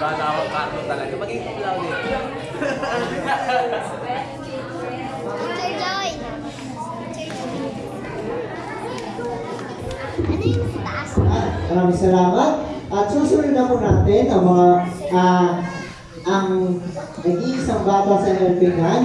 Diba? kwarto talaga. Maging cum laude. Teacher Joy. Ano yung taas? Maraming salamat. At susunod na po natin ang mga ah, ang nag-iisang bata sa Nelpingan